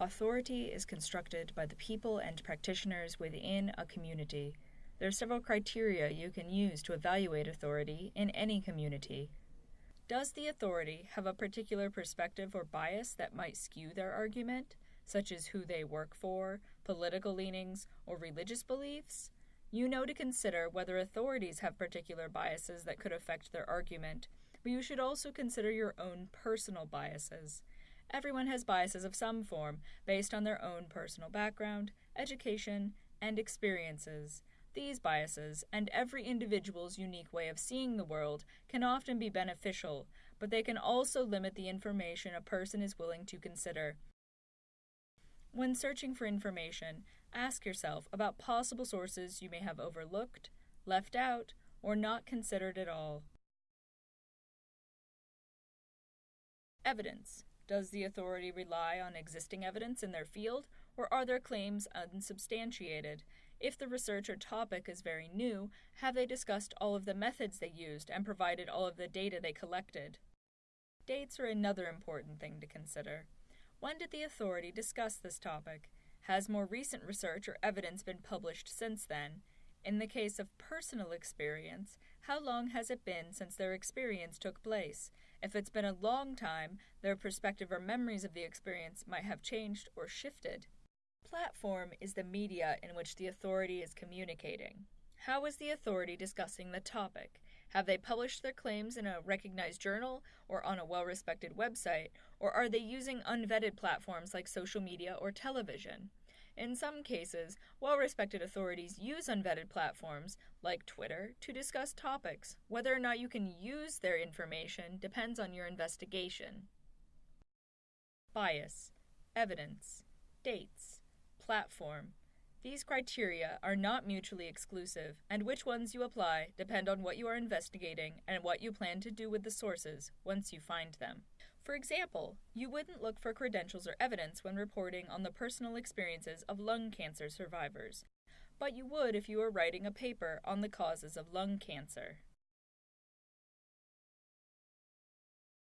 Authority is constructed by the people and practitioners within a community. There are several criteria you can use to evaluate authority in any community. Does the authority have a particular perspective or bias that might skew their argument, such as who they work for, political leanings, or religious beliefs? You know to consider whether authorities have particular biases that could affect their argument, but you should also consider your own personal biases. Everyone has biases of some form based on their own personal background, education, and experiences. These biases, and every individual's unique way of seeing the world, can often be beneficial, but they can also limit the information a person is willing to consider. When searching for information, ask yourself about possible sources you may have overlooked, left out, or not considered at all. Evidence. Does the authority rely on existing evidence in their field, or are their claims unsubstantiated? If the research or topic is very new, have they discussed all of the methods they used and provided all of the data they collected? Dates are another important thing to consider. When did the authority discuss this topic? Has more recent research or evidence been published since then? In the case of personal experience, how long has it been since their experience took place? If it's been a long time, their perspective or memories of the experience might have changed or shifted. Platform is the media in which the authority is communicating. How is the authority discussing the topic? Have they published their claims in a recognized journal or on a well respected website, or are they using unvetted platforms like social media or television? In some cases, well respected authorities use unvetted platforms, like Twitter, to discuss topics. Whether or not you can use their information depends on your investigation. Bias, evidence, dates platform. These criteria are not mutually exclusive, and which ones you apply depend on what you are investigating and what you plan to do with the sources once you find them. For example, you wouldn't look for credentials or evidence when reporting on the personal experiences of lung cancer survivors, but you would if you were writing a paper on the causes of lung cancer.